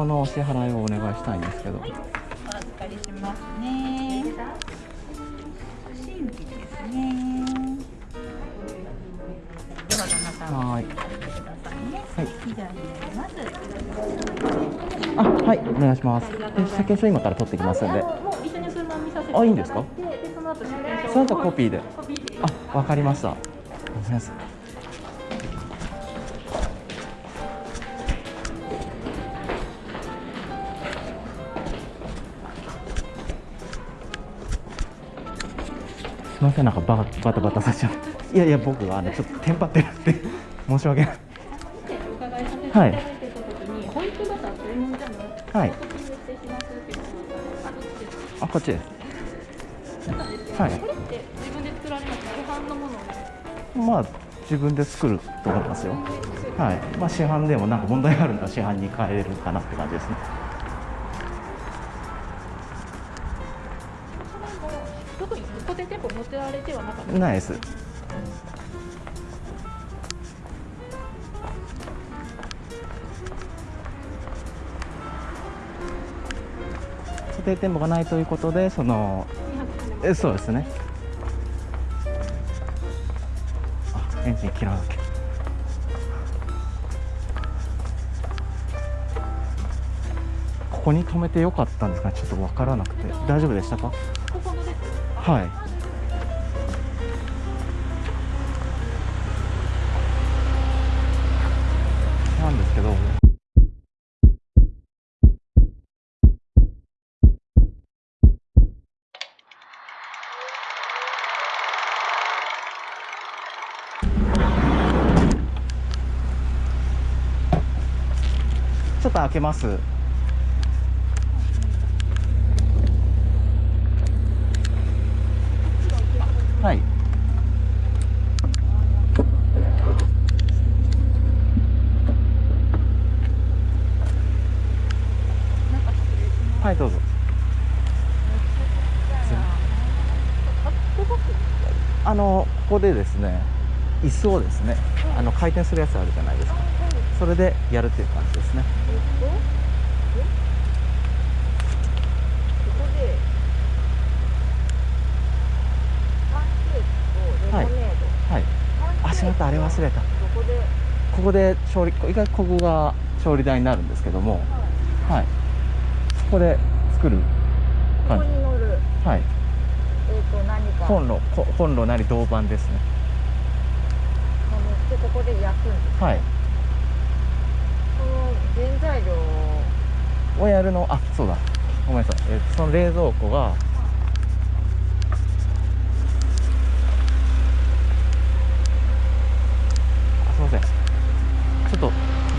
このお支払いをお願いしたいんですけど。お預かりしますね。新規ですね。ではどなたもはーい。はい。以上になります。あはい。お願いしますで先書今から取ってきますんで。もう一緒に車見させてあいいんですか？その後コピーで。あわかりました。ごめんなさすみませんなんかババタバタさせちゃういやいや僕はあのちょっとテンパってるって。申し訳ない。でお伺い。はい。あこっちです。はい。これって自分で作られますか市販のものをまあ自分で作ると思いますよ。はい。まあ市販でもなんか問題があるなら市販に変えれるかなって感じですねないです。固定店舗がないということでそのえそうですね。あエンジン切らなきゃ。ここに止めてよかったんですかちょっと分からなくて。大丈夫でしたか？はいちょっと開けます。はい。はいどうぞ。あのここでですね椅子をですねあの回転するやつあるじゃないですか。それでやるっていう感じですね。えっとえここでパンケーキとレモネード、はい。あしまった。あれ忘れた。どこでここで調理意外とここが調理台になるんですけども。はい。そこで作るここ感じに乗る。はい。えっ、と何か。コンロこコンロなり銅板ですね。ここで焼くんですはいその原材料を。やるの？あそうだ。ごめんなさい、えーその冷蔵庫があすいません。ちょっと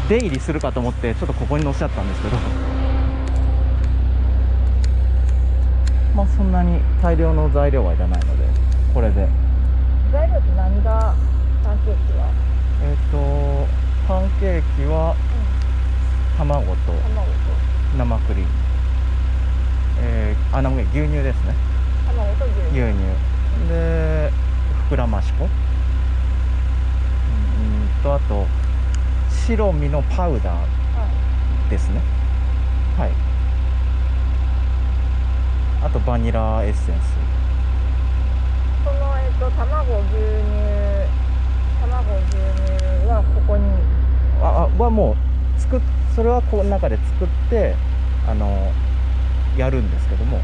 出入りするかと思ってちょっとここに乗せちゃったんですけど。まあそんなに大量の材料はいらないのでこれで。材料って何が？パンケーキは、えっ、とパンケーキは卵と生クリーム。えー、あ生牛乳ですね。卵と牛乳。牛乳。で膨らまし粉。うんとあと白身のパウダはいーですね。はい。あとバニラエッセンス。そのえっ、と卵牛乳卵牛乳はここに。ああはもう作っそれはこの中で作ってあのやるんですけども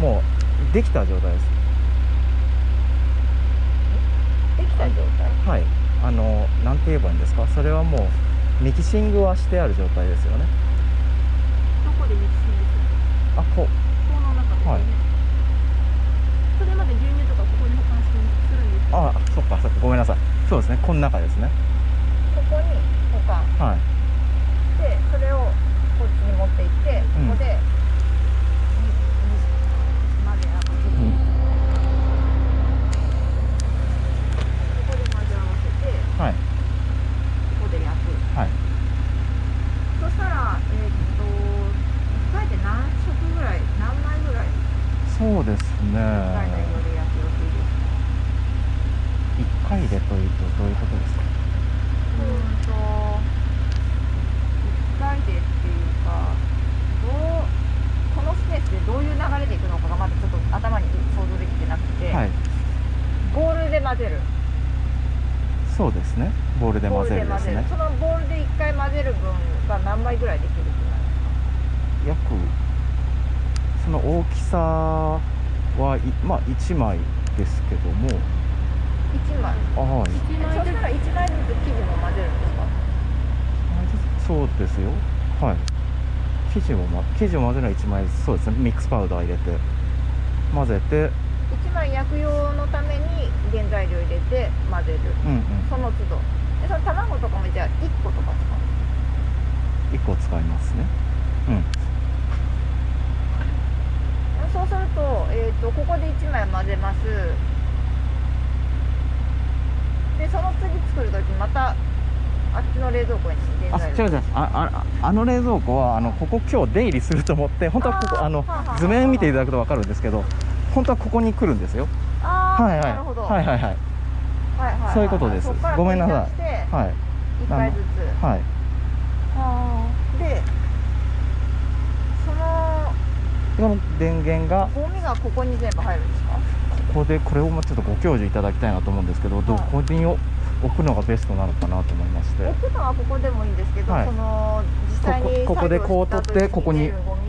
もうできた状態です。はい。あのなんて言えばいいんですか？それはもうミキシングはしてある状態ですよね。どこでミキシングするあこう。この中ですよね、はいそれまで牛乳とかここに保管するするんですかあそっかそっかごめんなさいそうですねこの中ですねここに保管はいでそれをこっちに持って行ってうん。ここで、うん。ここで混ぜ合わせてはい。ここで焼く。はい。そしたらえーっと1回で何食ぐらい何枚ぐらい？そうですね。1回で焼く予定です。か1回でというとどういうことですか？うん。と1回でっていうかどうこのスペースでどういう流れでいくのかがまだちょっと頭に想像できてなくて、はい。ボールで混ぜる。そうですね。ボールで混ぜるですね。そのボールで1回混ぜる分が何倍ぐらいできるってなるんですか？約その大きさはいまあ1枚ですけども。1枚。あはい。一枚ずそしたら1枚ずつ生地も混ぜるんですかそうですよ。はい。生地を、ま、生地を混ぜるのは1枚そうですね。ミックスパウダー入れて混ぜて。1枚焼く用のために原材料入れて混ぜる。うんうん。その都度。でその卵とかもじゃあ1個とか使う1個使いますね。うん。そうすると,、えー、とここで1枚混ぜます。でその次作る時またあっちの冷蔵庫にあ違う違う。あああの冷蔵庫はあのここ今日出入りすると思って本当はここあのはあはあはあ。図面見ていただくと分かるんですけど本当はここに来るんですよ。ああ、はいはいなるほど、はいはいはい。はいはいはい。そういうことです。ごめんなさい。はい1回ずつ。はい。あー。でそのこの電源がゴミがここに全部入るんですか？ここでこれをもうちょっとご教授いただきたいなと思うんですけどどこに置くのがベストなのかなと思いまして。置くのはここでもいいんですけど、はい。その実際にここでこう取ってここに。うんうん。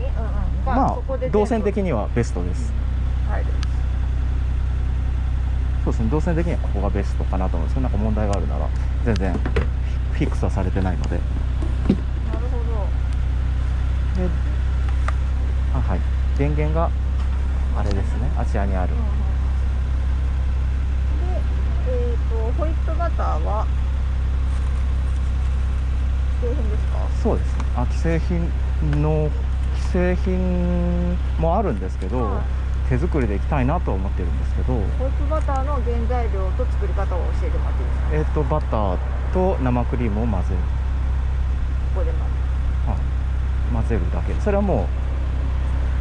がまあ動線的にはベストです。入るそうですね。動線的にはここがベストかなと思うんですけどなんか問題があるなら全然フィックスはされてないので。なるほど。であはい。電源があれですね。あちらにある。うんうんで、えー、とホイットバターは製品ですか？そうですね。あ既製品の既製品もあるんですけど、はい。手作りでいきたいなとは思ってるんですけど。ホイットバターの原材料と作り方を教えてもらっていいですか？えっ、とバターと生クリームを混ぜる。ここでまず混ぜるだけ。それはも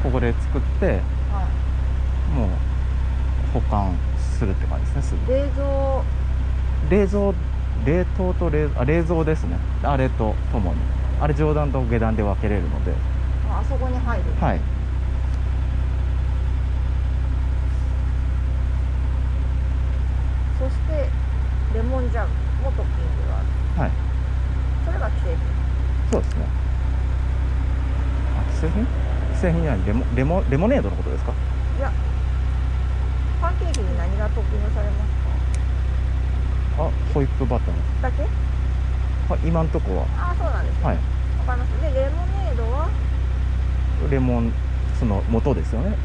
うここで作ってはい。もう保管するって感じですねすぐ。冷蔵冷蔵冷凍と冷あ冷蔵ですね。あれとともに。あれ上段と下段で分けれるので。ああそこに入る。はい。そしてレモンジャムもトッピングがある。はい。それが既製品。そうですね。あ既製品？既製品じゃない。レモレモレモネードのことですか？いやパンケーキに何がトッピングされますあホイップバター。かだけ？あ今んとこは。ああそうなんですね。はい。わかります。でレモネードは？レモンその元ですよね。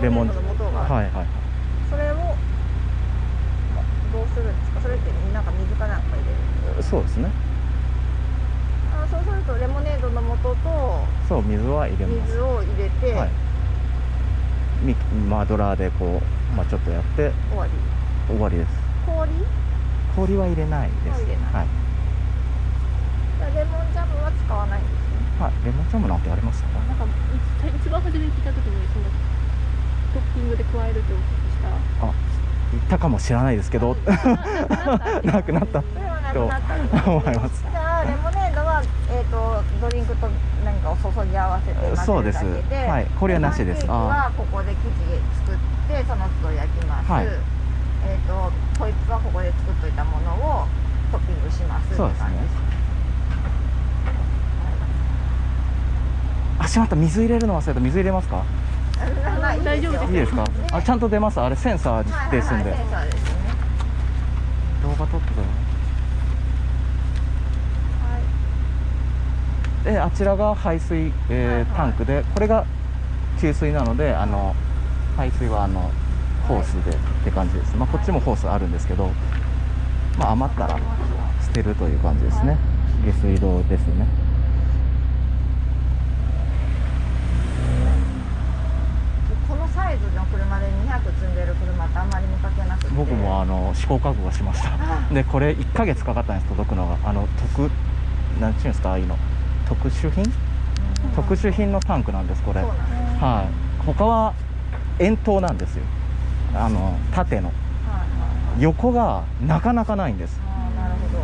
レモネードの素が。はいはい。それをまどうするんですか？それってなんか水かなんか入れるそうですね。あそうするとレモネードの素とそう水は入れます。水を入れてはい。ミマドラーでこう、まあ、ちょっとやって終わり。終わりです。氷？氷は入れないです。はい、レモンジャムは使わないんですね。はい、レモンジャムなんてありますか？なんか一一番初めに聞いた時にそのトッピングで加えるってお聞きした。あ言ったかもしれないですけど。なくなった。と思います。じゃあレモネードは、えー、とドリンクと何かを注ぎ合わせて混ぜそうです。るだけではい。これはなしです。はここで生地作ってその都度焼きます、はい。えー、とそうですね。あしまった水入れるの忘れた。水入れますか？はい大丈夫ですいいですか？あちゃんと出ます？あれセンサーですんで。はいはいはい、ね。動画撮撮ってくだはい。さいであちらが排水、えータンクでこれが給水なのであの排水はあのホースでって感じです、まあ、こっちもホースあるんですけど、まあ、余ったら捨てるという感じですね、下水道ですね。このサイズの車で200積んでる車ってあんまり見かけなくて。僕もあの試行錯誤しました。あでこれ1ヶ月かかったんです届くのが。あの特なんていうんですかああいうの。特殊品？特殊品のタンクなんですこれ。はい。他は円筒なんですよ。あの縦の。横がなかなかないんです、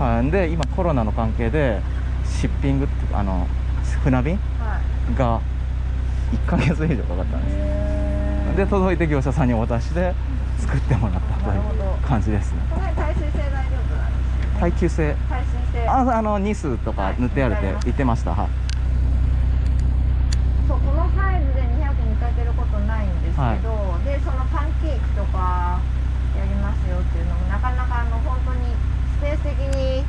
はい、で今コロナの関係でシッピングってあの船便はいが1ヶ月以上かかったんです。で届いて業者さんにお渡しで作ってもらったという感じですね。耐水性大丈夫耐久性。耐水性。ああのニスとか塗ってあるって言ってました。はいそうこのサイズで200見かけることないんですけど、はいでそのパンケーキとかやりますよっていうのもなかなかあの本当にスペース的に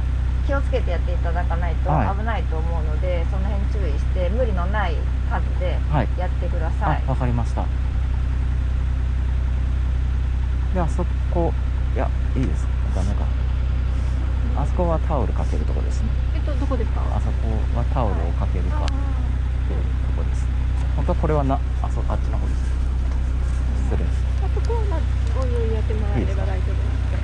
気をつけてやっていただかないとはい危ないと思うので、その辺注意して無理のない数ではいやってください、あわかりましたであそこいやいいですダメかあそこはタオルかけるとこですねえっとどこですかあそこはタオルをかけるかっていうとこです本当はこれはなあそあっちの方です失礼あそこはまあおいおいやってもらえれば大丈夫なんで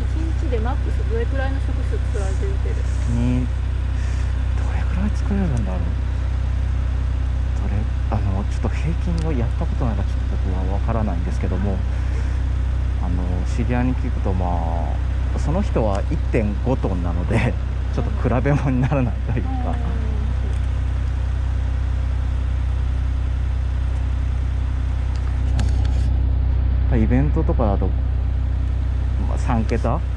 一日でマックスどれくらいの食数作られてる？予定ですにどれくらい作れるんだろう。どれあのちょっと平均をやったことないからちょっと僕は分からないんですけどもあの知り合いに聞くとまあその人は1.5トンなのでちょっと比べ物にならないというか、イベントとかだと、まあ、3桁？100ぐらい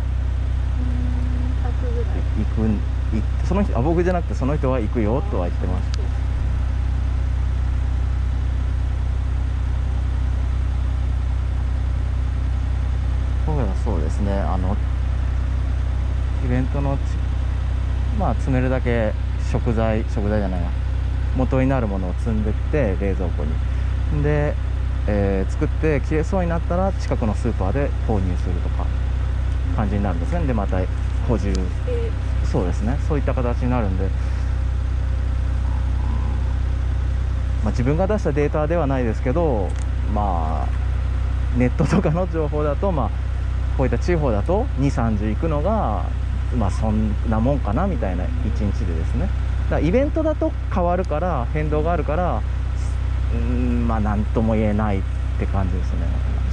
行くその人あ僕じゃなくてその人は行くよとは言ってましたそうですねあのイベントのちまあ積めるだけ食材食材じゃないな元になるものを積んでって冷蔵庫にで、えー作って切れそうになったら近くのスーパーで購入するとか感じになるんですねでまた補充。そうですね。そういった形になるんで、まあ、自分が出したデータではないですけどまあネットとかの情報だとまあこういった地方だと2 3 0行くのがまあそんなもんかなみたいな1日でですね。だイベントだと変わるから変動があるからうんまあ何とも言えないって感じですね。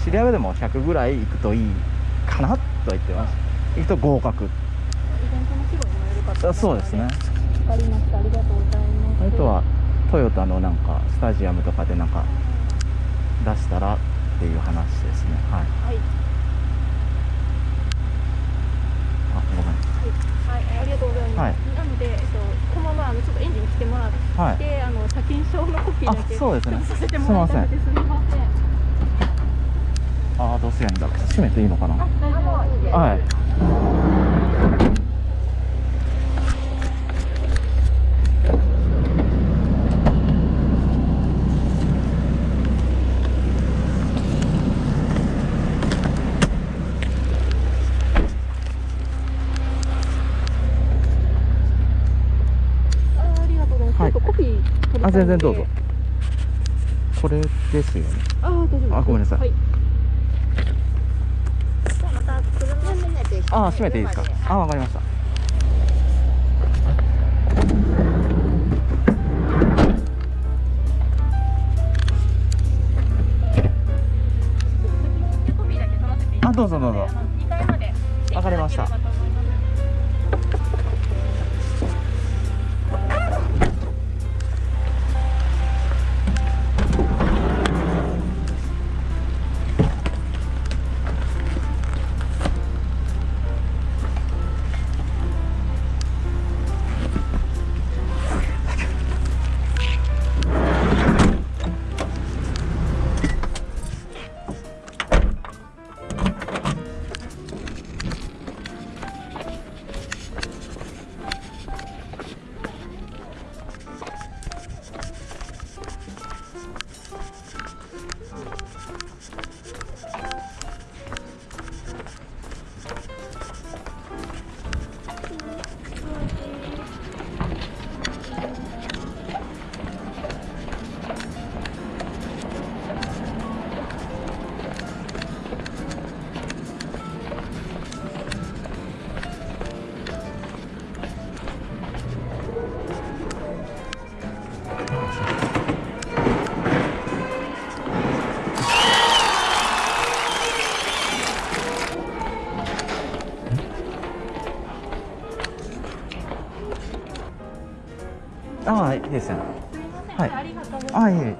知り合いでも100ぐらい行くといいかなと言ってます。行くと合格。イベントの規模にもそうですね。わかりましたありがとうございます。あとはトヨタのなんかスタジアムとかでなんか出したらっていう話ですね。はい。はい。あごめん。はい、ありがとうございます。はい。なので、えっと、このままあのちょっとエンジン来てもらって、はい。あの車検証のコピーだけあそうですね。させてもらいたいのですみません。ああどうすりゃいいんだ。閉めていいのかな？はいあ全然どうぞ。これですよねあ。あごめんなさいはい。じゃあまた車閉めてああ閉めていいですか？あわかりました。あどうぞどうぞ。あの二階まで。わかりましたああいいですねはい。ありがとうございます、はい、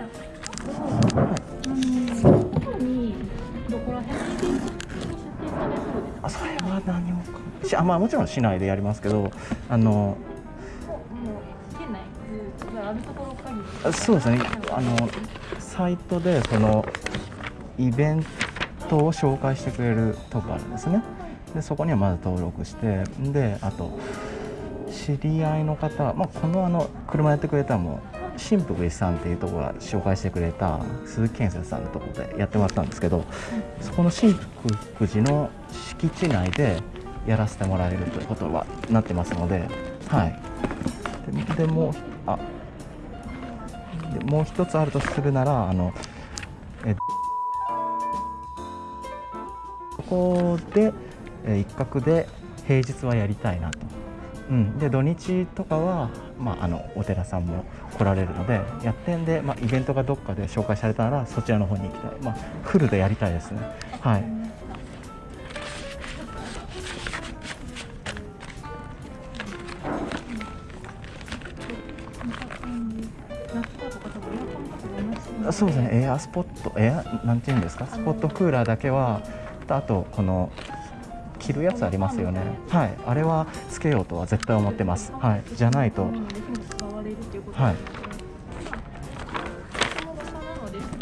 あそれは何もしあまあもちろん市内でやりますけどあのそうですね。あのサイトでそのイベントを紹介してくれるとこあるんですね。でそこにはまず登録してであと知り合いの方、まあ、このあの車やってくれたのも新福寺さんっていうところが紹介してくれた鈴木建設さんのところでやってもらったんですけどそこの新福寺の敷地内でやらせてもらえるということはなってますのではい。でもうあでもう一つあるとするならあのえここで、え一角で平日はやりたいなと、うん、で土日とかは、まあ、あのお寺さんも来られるのでやってんで、まあ、イベントがどっかで紹介されたならそちらの方に行きたい、まあ、フルでやりたいですね。はい。あそうですね。エアスポットエアなんていうんですか？スポットクーラーだけはあとこの着るやつありますよね。はい。あれはつけようとは絶対思ってます。はい。じゃないと。はい。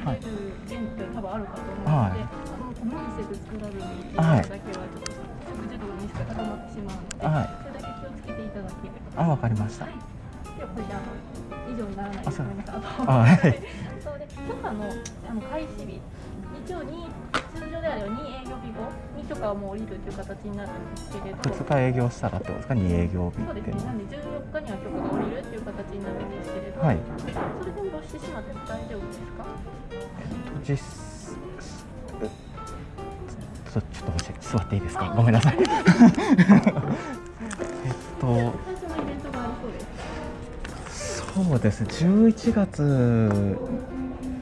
はい多分あるかと思うので、はい。あの作られるだけはちょっと熟度にしか固まってしまうので、はい。それだけ気をつけていただければ。あわかりました。はい。ではこれであの以上にならないあそうです。ごめんなさい。あとあはい。そうで許可のあの開始日。一応に通常であれば2営許可をもう降りるという形になるんですけれど。2日営業したらってことですか？2営業日そうですね。なんで14日には許可が降りるっていう形になるんですけれど。はいそれでもしてしまっても大丈夫ですか？実えちょちょっと待って座っていいですか？ごめんなさい えっとそうです。そうですね11月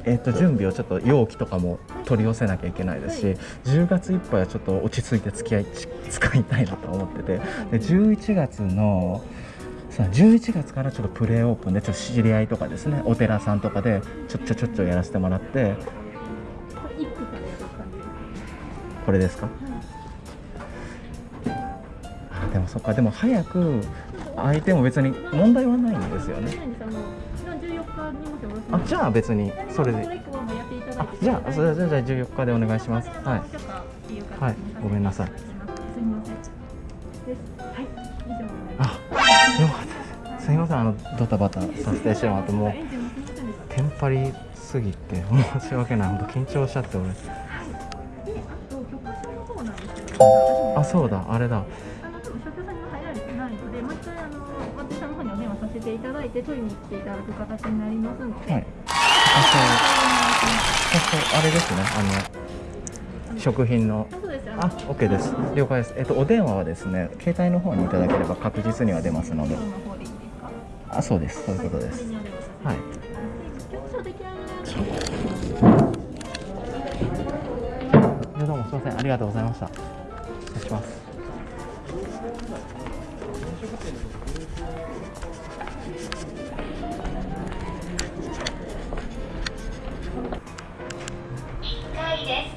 えっと準備をちょっと容器とかも取り寄せなきゃいけないですし、10月いっぱいはちょっと落ち着いて付き合いち使いたいなと思っててで11月のさあ11月からちょっとプレーオープンでちょっと知り合いとかですねお寺さんとかでちょっちょちょっちょやらせてもらってこれです。これですか？あでもそっかでも早く相手も別に問題はないんですよね。あの14日にもしよろしいです。あじゃあ別にそれで。あじゃあそれじゃあ14日でお願いします。はい。はいごめんなさい。すみません。あよかったです。すいません。あのドタバタさせてしまってもうテンパりすぎて申し訳ない。本当緊張しちゃって俺。あそうだあれだいて取りに来ていただく形になりますので、はい。あそうあれですねあの食品の。あ OK です。了解です。えっとお電話はですね携帯の方にいただければ確実には出ますので。あそうです。そういうことです。はい。どうもすみません。ありがとうございました。失礼しま1回です。